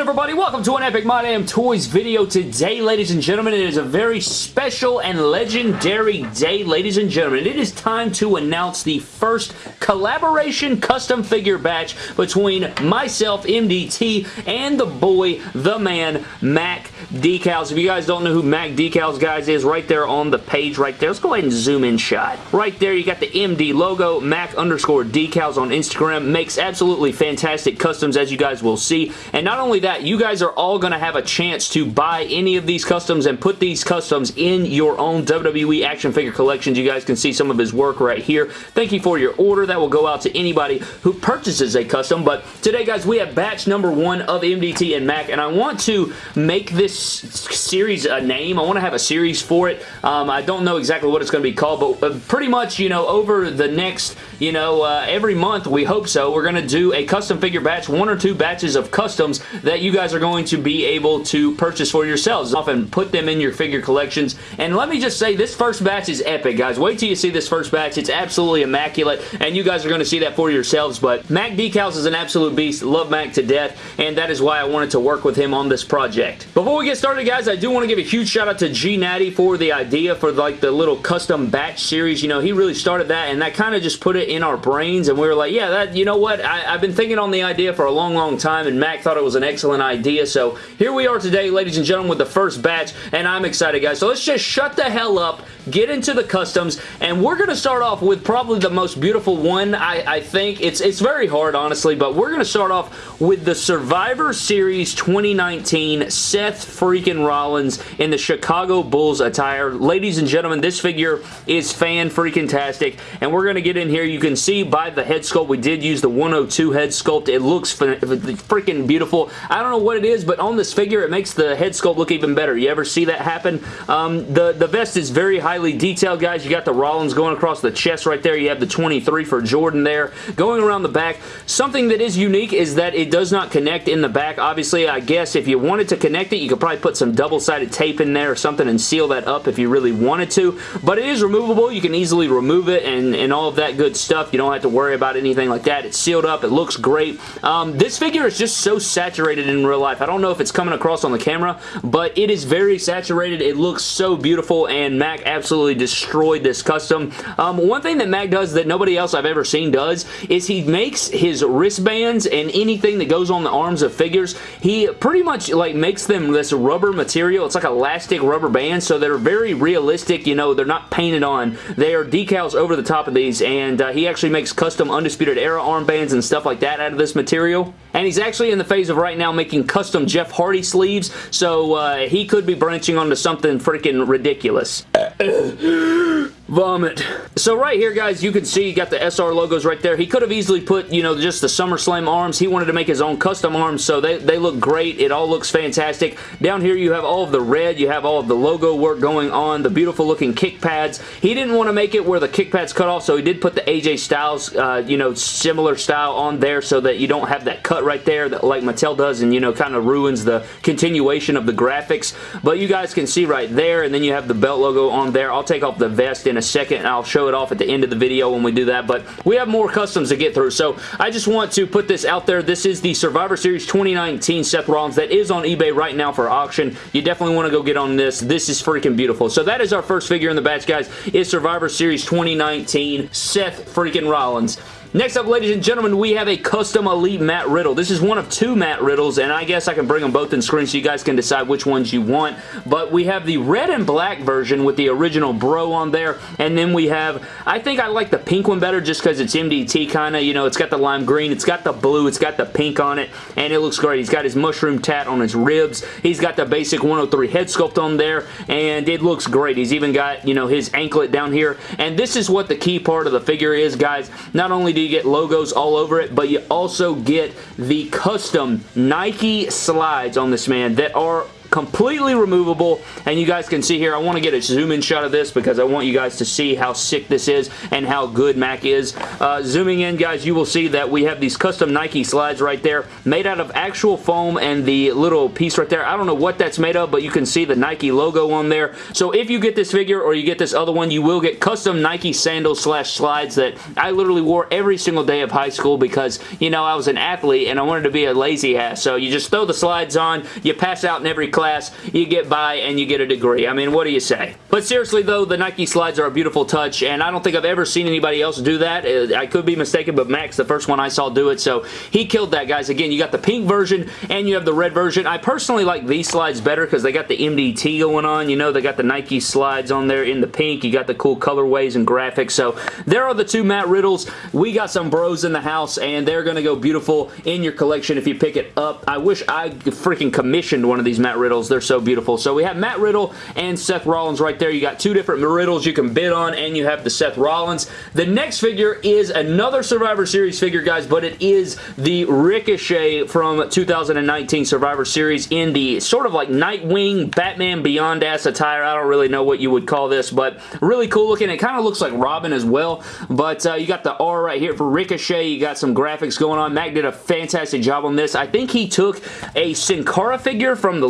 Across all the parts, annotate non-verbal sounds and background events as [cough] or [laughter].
good everybody? Welcome to an Epic My Damn Toys video. Today, ladies and gentlemen, it is a very special and legendary day, ladies and gentlemen. It is time to announce the first collaboration custom figure batch between myself, MDT, and the boy, the man, Mac Decals. If you guys don't know who Mac Decals, guys, is, right there on the page right there. Let's go ahead and zoom in shot. Right there, you got the MD logo, Mac underscore Decals on Instagram. Makes absolutely fantastic customs, as you guys will see. And not only that, you guys are all going to have a chance to buy any of these customs and put these customs in your own WWE action figure collections. You guys can see some of his work right here. Thank you for your order. That will go out to anybody who purchases a custom. But today, guys, we have batch number one of MDT and Mac, and I want to make this series a name. I want to have a series for it. Um, I don't know exactly what it's going to be called, but pretty much, you know, over the next, you know, uh, every month, we hope so, we're going to do a custom figure batch, one or two batches of customs that you guys are going to be able to purchase for yourselves. Often put them in your figure collections. And let me just say, this first batch is epic, guys. Wait till you see this first batch. It's absolutely immaculate, and you guys are going to see that for yourselves. But Mac Decals is an absolute beast. Love Mac to death, and that is why I wanted to work with him on this project. Before we get started, guys, I do want to give a huge shout out to G Natty for the idea for like the little custom batch series. You know, he really started that, and that kind of just put it in our brains, and we were like, yeah, that you know what? I, I've been thinking on the idea for a long, long time, and Mac thought it was an excellent idea, so here we are today, ladies and gentlemen, with the first batch, and I'm excited, guys. So let's just shut the hell up, get into the customs, and we're going to start off with probably the most beautiful one, I, I think. It's, it's very hard, honestly, but we're going to start off with the Survivor Series 2019 Seth freaking Rollins in the Chicago Bulls attire. Ladies and gentlemen, this figure is fan-freaking-tastic, and we're going to get in here. You can see by the head sculpt, we did use the 102 head sculpt. It looks freaking beautiful. I don't know what it is, but on this figure, it makes the head sculpt look even better. You ever see that happen? Um, the, the vest is very highly detailed, guys. You got the Rollins going across the chest right there. You have the 23 for Jordan there. Going around the back, something that is unique is that it does not connect in the back. Obviously, I guess if you wanted to connect it, you could probably put some double-sided tape in there or something and seal that up if you really wanted to, but it is removable. You can easily remove it and, and all of that good stuff. You don't have to worry about anything like that. It's sealed up. It looks great. Um, this figure is just so saturated in real life. I don't know if it's coming across on the camera, but it is very saturated. It looks so beautiful, and Mac absolutely destroyed this custom. Um, one thing that Mac does that nobody else I've ever seen does is he makes his wristbands and anything that goes on the arms of figures, he pretty much like makes them this rubber material. It's like elastic rubber bands, so they're very realistic. You know, they're not painted on. They are decals over the top of these, and uh, he actually makes custom Undisputed Era armbands and stuff like that out of this material. And he's actually in the phase of right now making custom Jeff Hardy sleeves, so uh, he could be branching onto something freaking ridiculous. [laughs] Vomit. So right here, guys, you can see you got the SR logos right there. He could have easily put, you know, just the SummerSlam arms. He wanted to make his own custom arms, so they, they look great. It all looks fantastic. Down here, you have all of the red. You have all of the logo work going on, the beautiful looking kick pads. He didn't want to make it where the kick pads cut off, so he did put the AJ Styles, uh, you know, similar style on there so that you don't have that cut right there that like Mattel does and, you know, kind of ruins the continuation of the graphics. But you guys can see right there, and then you have the belt logo on there. I'll take off the vest in a second and I'll show it off at the end of the video when we do that, but we have more customs to get through, so I just want to put this out there. This is the Survivor Series 2019 Seth Rollins that is on eBay right now for auction. You definitely want to go get on this. This is freaking beautiful. So that is our first figure in the batch, guys, is Survivor Series 2019 Seth freaking Rollins. Next up, ladies and gentlemen, we have a custom Elite Matt Riddle. This is one of two Matt Riddles, and I guess I can bring them both in screen so you guys can decide which ones you want. But we have the red and black version with the original bro on there, and then we have, I think I like the pink one better just because it's MDT kind of, you know, it's got the lime green, it's got the blue, it's got the pink on it, and it looks great. He's got his mushroom tat on his ribs. He's got the basic 103 head sculpt on there, and it looks great. He's even got, you know, his anklet down here, and this is what the key part of the figure is, guys. Not only do you get logos all over it, but you also get the custom Nike slides on this man that are completely removable, and you guys can see here, I want to get a zoom-in shot of this because I want you guys to see how sick this is and how good Mac is. Uh, zooming in, guys, you will see that we have these custom Nike slides right there made out of actual foam and the little piece right there. I don't know what that's made of, but you can see the Nike logo on there. So if you get this figure or you get this other one, you will get custom Nike sandals slash slides that I literally wore every single day of high school because, you know, I was an athlete and I wanted to be a lazy ass. So you just throw the slides on, you pass out in every class, you get by, and you get a degree. I mean, what do you say? But seriously, though, the Nike slides are a beautiful touch, and I don't think I've ever seen anybody else do that. Uh, I could be mistaken, but Mac's, the first one I saw do it, so he killed that, guys. Again, you got the pink version, and you have the red version. I personally like these slides better because they got the MDT going on. You know, they got the Nike slides on there in the pink. You got the cool colorways and graphics. So there are the two Matt Riddles. We got some bros in the house, and they're going to go beautiful in your collection if you pick it up. I wish I freaking commissioned one of these Matt Riddles. They're so beautiful. So we have Matt Riddle and Seth Rollins right there. You got two different Riddles you can bid on, and you have the Seth Rollins. The next figure is another Survivor Series figure, guys, but it is the Ricochet from 2019 Survivor Series in the sort of like Nightwing, Batman Beyond ass attire. I don't really know what you would call this, but really cool looking. It kind of looks like Robin as well, but uh, you got the R right here for Ricochet. You got some graphics going on. Mac did a fantastic job on this. I think he took a Sin Cara figure from the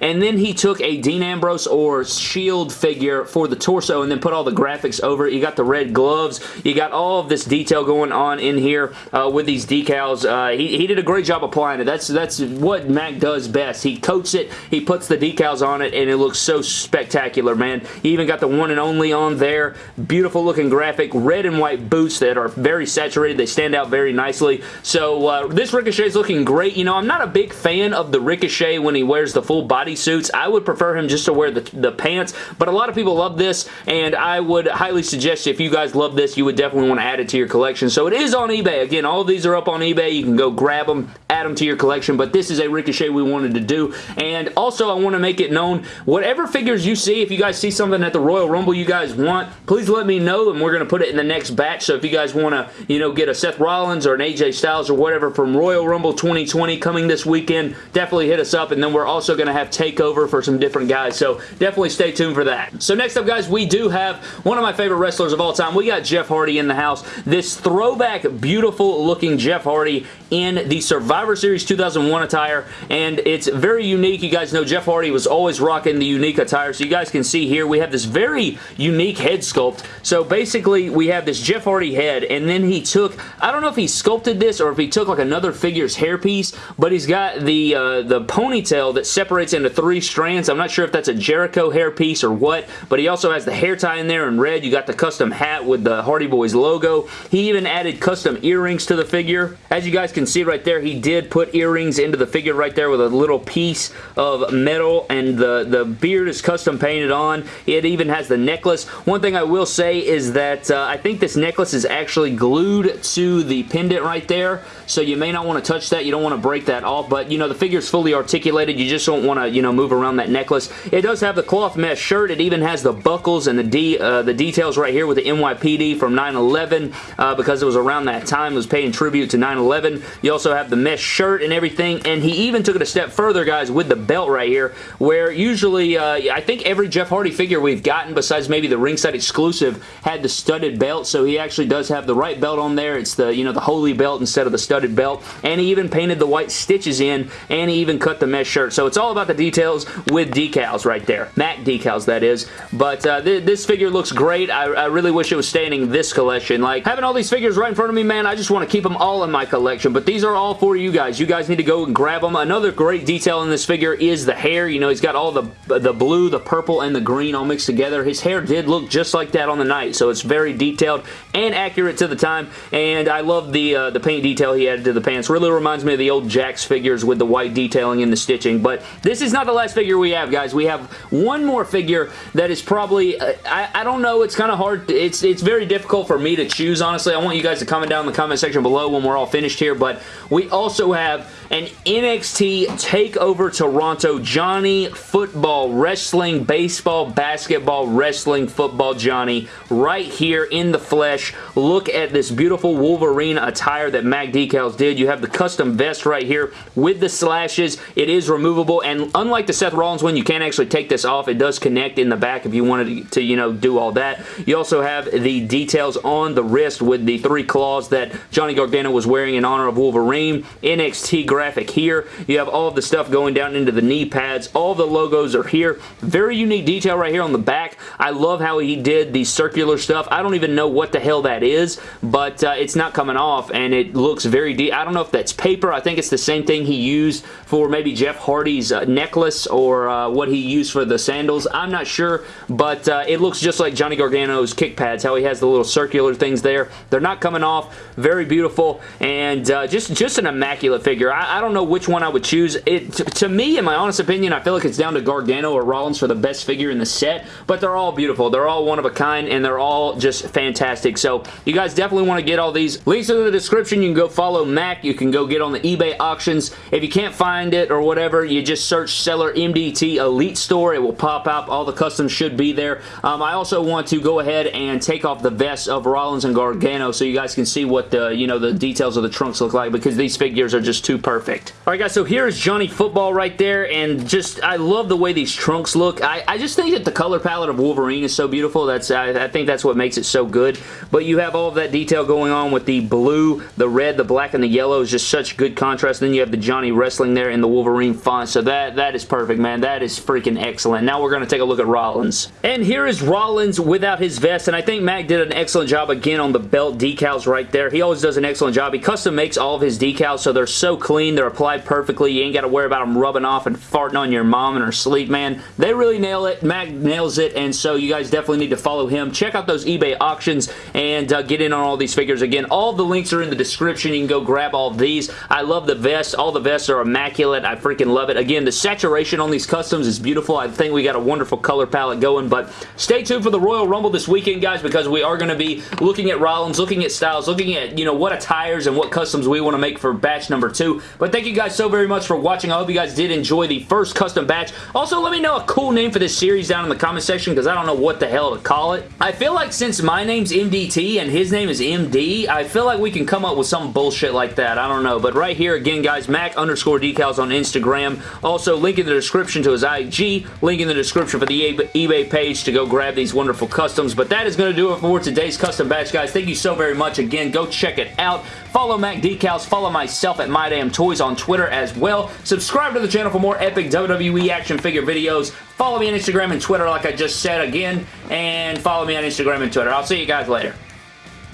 and then he took a Dean Ambrose or Shield figure for the torso, and then put all the graphics over it. You got the red gloves. You got all of this detail going on in here uh, with these decals. Uh, he, he did a great job applying it. That's, that's what Mac does best. He coats it, he puts the decals on it, and it looks so spectacular, man. He even got the one and only on there. Beautiful looking graphic. Red and white boots that are very saturated. They stand out very nicely. So uh, this Ricochet is looking great. You know, I'm not a big fan of the Ricochet when he wears the full body suits. I would prefer him just to wear the, the pants, but a lot of people love this, and I would highly suggest if you guys love this, you would definitely want to add it to your collection. So it is on eBay. Again, all these are up on eBay. You can go grab them, add them to your collection, but this is a Ricochet we wanted to do. And also, I want to make it known, whatever figures you see, if you guys see something at the Royal Rumble you guys want, please let me know, and we're going to put it in the next batch. So if you guys want to, you know, get a Seth Rollins or an AJ Styles or whatever from Royal Rumble 2020 coming this weekend, definitely hit us up. And then we're also going to have TakeOver for some different guys. So definitely stay tuned for that. So next up, guys, we do have one of my favorite wrestlers of all time. We got Jeff Hardy in the house. This throwback, beautiful looking Jeff Hardy in the Survivor Series 2001 attire, and it's very unique. You guys know Jeff Hardy was always rocking the unique attire, so you guys can see here we have this very unique head sculpt. So basically, we have this Jeff Hardy head, and then he took, I don't know if he sculpted this or if he took like another figure's hairpiece, but he's got the, uh, the ponytail that separates into three strands. I'm not sure if that's a Jericho hairpiece or what, but he also has the hair tie in there in red. You got the custom hat with the Hardy Boys logo. He even added custom earrings to the figure. As you guys can see right there, he did put earrings into the figure right there with a little piece of metal, and the, the beard is custom painted on. It even has the necklace. One thing I will say is that uh, I think this necklace is actually glued to the pendant right there, so you may not want to touch that. You don't want to break that off, but you know, the figure is fully articulated. You just don't want to, you know, move around that necklace. It does have the cloth mesh shirt. It even has the buckles and the, D, uh, the details right here with the NYPD from 9-11 uh, because it was around that time. It was paying tribute to 9-11. You also have the mesh shirt and everything, and he even took it a step further, guys, with the belt right here, where usually, uh, I think every Jeff Hardy figure we've gotten, besides maybe the ringside exclusive, had the studded belt, so he actually does have the right belt on there. It's the, you know, the holy belt instead of the studded belt, and he even painted the white stitches in, and he even cut the mesh shirt, so it's all about the details with decals right there. Mac decals, that is, but uh, th this figure looks great. I, I really wish it was staying in this collection. Like, having all these figures right in front of me, man, I just want to keep them all in my collection, but these are all for you guys. You guys need to go and grab them. Another great detail in this figure is the hair. You know, he's got all the, the blue, the purple, and the green all mixed together. His hair did look just like that on the night, so it's very detailed and accurate to the time, and I love the, uh, the paint detail he added to the pants. Really reminds me of the old Jakks figures with the white detailing and the stitching, but this is not the last figure we have, guys. We have one more figure that is probably, uh, I, I don't know, it's kind of hard. It's, it's very difficult for me to choose, honestly. I want you guys to comment down in the comment section below when we're all finished here, but we also have an NXT TakeOver Toronto Johnny football, wrestling, baseball, basketball, wrestling, football Johnny right here in the flesh. Look at this beautiful Wolverine attire that Mac Decals did. You have the custom vest right here with the slashes. It is removable and unlike the Seth Rollins one, you can't actually take this off. It does connect in the back if you wanted to, you know, do all that. You also have the details on the wrist with the three claws that Johnny Gargano was wearing in honor of Wolverine. NXT graphic here. You have all of the stuff going down into the knee pads. All the logos are here. Very unique detail right here on the back. I love how he did the circular stuff. I don't even know what the hell that is, but uh, it's not coming off, and it looks very deep. I don't know if that's paper. I think it's the same thing he used for maybe Jeff Hardy's uh, necklace or uh, what he used for the sandals. I'm not sure, but uh, it looks just like Johnny Gargano's kick pads, how he has the little circular things there. They're not coming off. Very beautiful, and uh, just, just an immaculate figure. I, I don't know which one I would choose. It To me, in my honest opinion, I feel like it's down to Gargano or Rollins for the best figure in the set, but they're all beautiful. They're all one of a kind, and they're all just fantastic. So you guys definitely want to get all these. Links in the description. You can go follow Mac. You can go get on the eBay auctions. If you can't find it or whatever, you just search Seller MDT Elite Store. It will pop up. All the customs should be there. Um, I also want to go ahead and take off the vests of Rollins and Gargano so you guys can see what the, you know, the details of the trunks look like because these figures are just too perfect. Alright guys, so here is Johnny Football right there, and just, I love the way these trunks look. I, I just think that the color palette of Wolverine is so beautiful. That's I, I think that's what makes it so good. But you have all of that detail going on with the blue, the red, the black, and the yellow is just such good contrast. Then you have the Johnny Wrestling there in the Wolverine font, so that, that is perfect, man. That is freaking excellent. Now we're going to take a look at Rollins. And here is Rollins without his vest, and I think Mac did an excellent job again on the belt decals right there. He always does an excellent job. He custom makes all of his decals, so they're so clean. They're applied perfectly. You ain't got to worry about them rubbing off and farting on your mom in her sleep, man. They really nail it. Mac nails it, and so you guys definitely need to follow him. Check out those eBay auctions and uh, get in on all these figures. Again, all the links are in the description. You can go grab all these. I love the vests. All the vests are immaculate. I freaking love it. Again, the saturation on these customs is beautiful. I think we got a wonderful color palette going, but stay tuned for the Royal Rumble this weekend, guys, because we are going to be looking at Rollins, looking at Styles, looking at, you know, what attires and what customs we want to make for batch number two. But thank you guys so very much for watching. I hope you guys did enjoy the first custom batch. Also, let me know a cool name for this series down in the comment section because I don't know what the hell to call it. I feel like since my name's MDT and his name is MD, I feel like we can come up with some bullshit like that. I don't know. But right here, again, guys, Mac underscore decals on Instagram. Also, link in the description to his IG. Link in the description for the eBay page to go grab these wonderful customs. But that is going to do it for today's custom batch, guys. Thank you so very much. Again, go check it out. Follow Mac Decals. Follow myself at MyDamnToys on Twitter as well. Subscribe to the channel for more epic WWE action figure videos. Follow me on Instagram and Twitter like I just said again. And follow me on Instagram and Twitter. I'll see you guys later.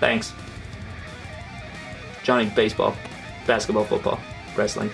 Thanks. Johnny Baseball, Basketball, Football, Wrestling.